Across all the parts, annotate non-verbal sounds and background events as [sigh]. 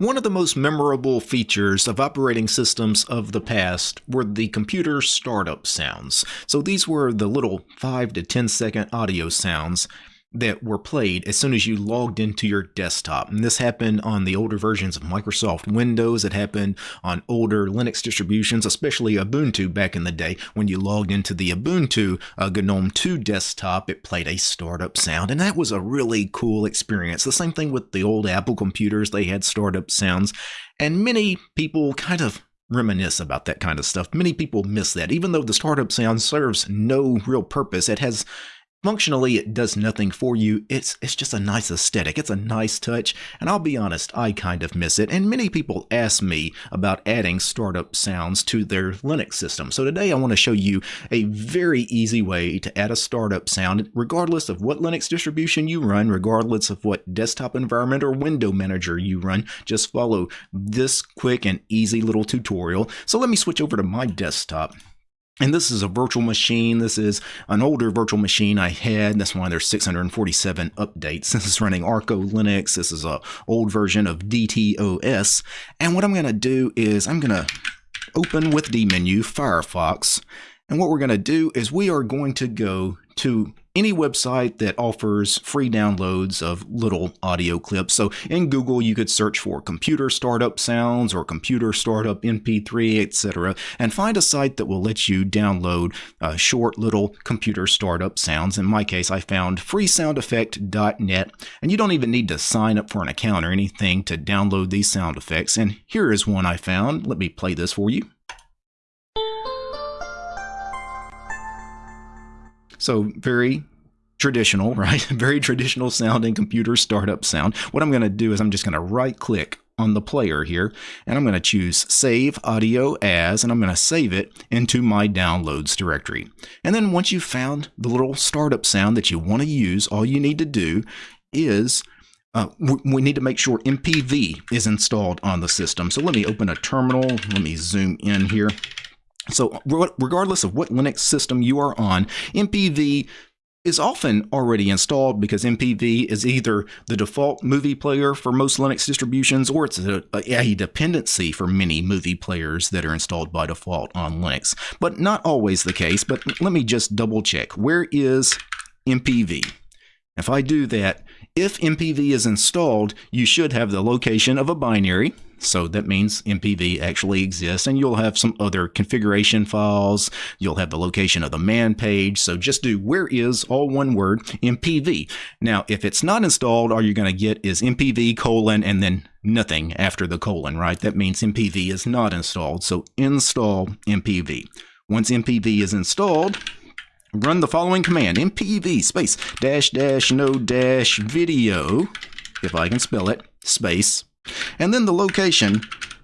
One of the most memorable features of operating systems of the past were the computer startup sounds. So these were the little 5 to 10 second audio sounds that were played as soon as you logged into your desktop. And this happened on the older versions of Microsoft Windows. It happened on older Linux distributions, especially Ubuntu back in the day. When you logged into the Ubuntu uh, GNOME 2 desktop, it played a startup sound. And that was a really cool experience. The same thing with the old Apple computers, they had startup sounds. And many people kind of reminisce about that kind of stuff. Many people miss that. Even though the startup sound serves no real purpose, it has Functionally, it does nothing for you. It's it's just a nice aesthetic. It's a nice touch, and I'll be honest, I kind of miss it. And many people ask me about adding startup sounds to their Linux system. So today I want to show you a very easy way to add a startup sound regardless of what Linux distribution you run, regardless of what desktop environment or window manager you run. Just follow this quick and easy little tutorial. So let me switch over to my desktop. And this is a virtual machine. This is an older virtual machine I had. That's why there's 647 updates. [laughs] This is running Arco Linux. This is a old version of DTOS. And what I'm going to do is I'm going to open with the menu Firefox. And what we're going to do is we are going to go to any website that offers free downloads of little audio clips. So in Google, you could search for computer startup sounds or computer startup MP3, etc., and find a site that will let you download uh, short little computer startup sounds. In my case, I found freesoundeffect.net, and you don't even need to sign up for an account or anything to download these sound effects. And here is one I found. Let me play this for you. So very traditional, [laughs] right? Very traditional sounding computer startup sound. What I'm going to do is I'm just going to right click on the player here and I'm going to choose save audio as and I'm going to save it into my downloads directory. And then once you've found the little startup sound that you want to use, all you need to do is uh, we need to make sure MPV is installed on the system. So let me open a terminal. Let me zoom in here. So regardless of what Linux system you are on, MPV is often already installed because MPV is either the default movie player for most Linux distributions or it's a, a, dependency for many movie players that are installed by default on Linux. But not always the case, but let me just double check. Where is MPV? If I do that, if MPV is installed, you should have the location of a binary, so that means MPV actually exists and you'll have some other configuration files. You'll have the location of the man page. So just do where is all one word MPV. Now, if it's not installed, all you're going to get is MPV colon and then nothing after the colon, right? That means MPV is not installed. So install MPV. Once MPV is installed, run the following command mpv space dash dash no dash video if I can spell it space and then the location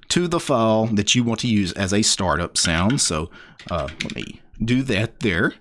to the file that you want to use as a startup sound. So uh, let me do that there.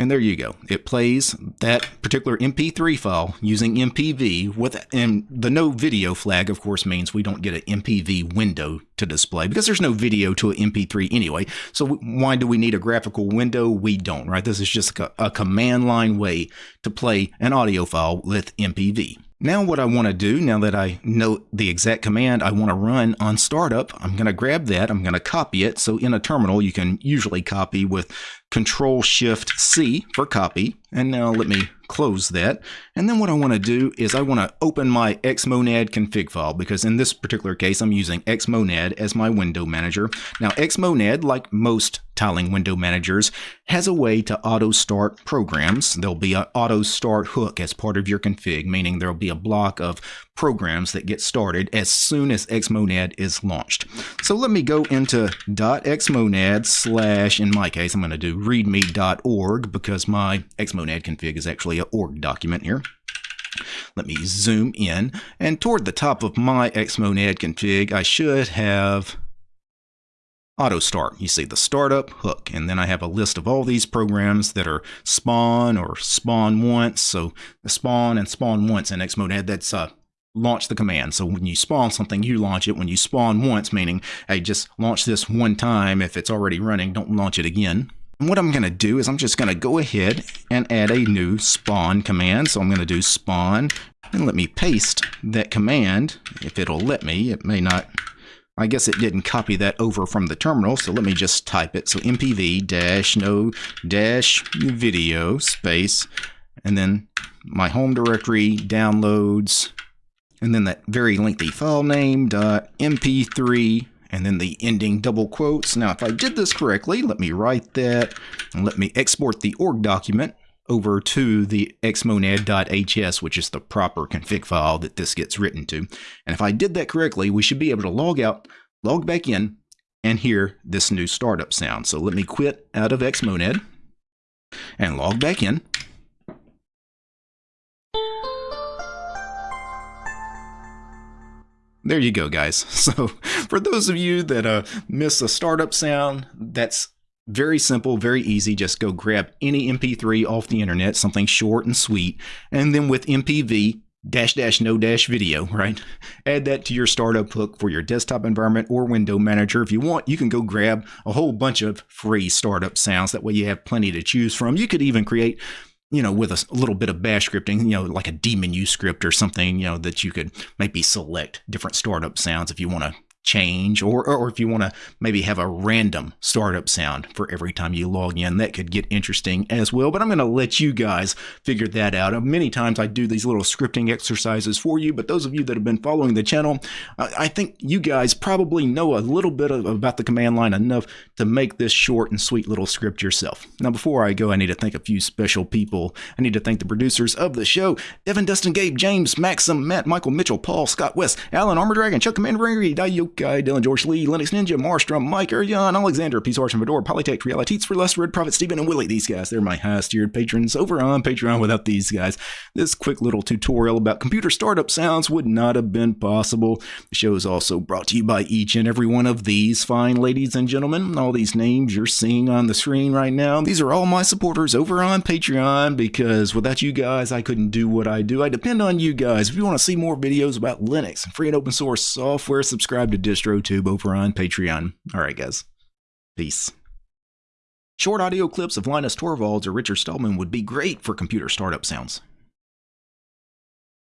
And there you go. It plays that particular MP3 file using MPV with and the no video flag of course means we don't get an MPV window to display because there's no video to an MP3 anyway. So why do we need a graphical window? We don't, right? This is just a, a command line way to play an audio file with MPV. Now what I want to do, now that I know the exact command I want to run on startup, I'm going to grab that, I'm going to copy it. So in a terminal, you can usually copy with Control Shift C for copy. And now let me close that. And then what I want to do is I want to open my Xmonad config file because in this particular case, I'm using Xmonad as my window manager. Now Xmonad, like most tiling window managers, has a way to auto start programs. There'll be an auto start hook as part of your config, meaning there'll be a block of programs that get started as soon as Xmonad is launched. So let me go into .xmonad slash, in my case, I'm going to do readme.org because my Xmonad config is actually org document here. Let me zoom in, and toward the top of my Xmonad config, I should have auto start. You see the startup hook, and then I have a list of all these programs that are spawn or spawn once. So spawn and spawn once in Xmonad, that's uh, launch the command. So when you spawn something, you launch it. When you spawn once, meaning, hey, just launch this one time. If it's already running, don't launch it again. And what I'm going to do is I'm just going to go ahead and add a new spawn command. So I'm going to do spawn and let me paste that command. If it'll let me, it may not. I guess it didn't copy that over from the terminal, so let me just type it. So mpv dash no dash video space, and then my home directory downloads, and then that very lengthy file name dot mp3 and then the ending double quotes. Now, if I did this correctly, let me write that and let me export the org document over to the xmonad.hs, which is the proper config file that this gets written to. And if I did that correctly, we should be able to log out, log back in, and hear this new startup sound. So let me quit out of xmonad and log back in. There you go, guys. [laughs] So for those of you that uh, miss a startup sound, that's very simple, very easy. Just go grab any MP3 off the internet, something short and sweet, and then with MPV dash dash no dash video, right? Add that to your startup hook for your desktop environment or window manager. If you want, you can go grab a whole bunch of free startup sounds. That way you have plenty to choose from. You could even create you know, with a, little bit of bash scripting, you know, like a daemon script or something, you know, that you could maybe select different startup sounds if you want to change or, or if you want to maybe have a random startup sound for every time you log in that could get interesting as well. But i'm going to let you guys figure that out. Uh, many times i do these little scripting exercises for you but those of you that have been following the channel i think you guys probably know a little bit of, about the command line enough to make this short and sweet little script yourself. Now before i go i need to thank a few special people. I need to thank the producers of the show devin dustin gabe james maxim matt michael mitchell paul scott west alan armor dragon chuck commander angry Guy, uh, Dylan George Lee, Linux Ninja, Marstrom, Mike Erjan, Alexander, Peace Arch and Fedora, Polytech, Realities for Less, Red Prophet, Stephen, and Willie. These guys, they're my highest tiered patrons over on Patreon. Without these guys, this quick little tutorial about computer startup sounds would not have been possible. The show is also brought to you by each and every one of these fine ladies and gentlemen. All these names you're seeing on the screen right now, these are all my supporters over on Patreon because without you guys, I couldn't do what I do. I depend on you guys. If you want to see more videos about Linux and free and open source software, subscribe to DistroTube over on Patreon. All right, guys. Peace. Short audio clips of Linus Torvalds or Richard Stallman would be great for computer startup sounds.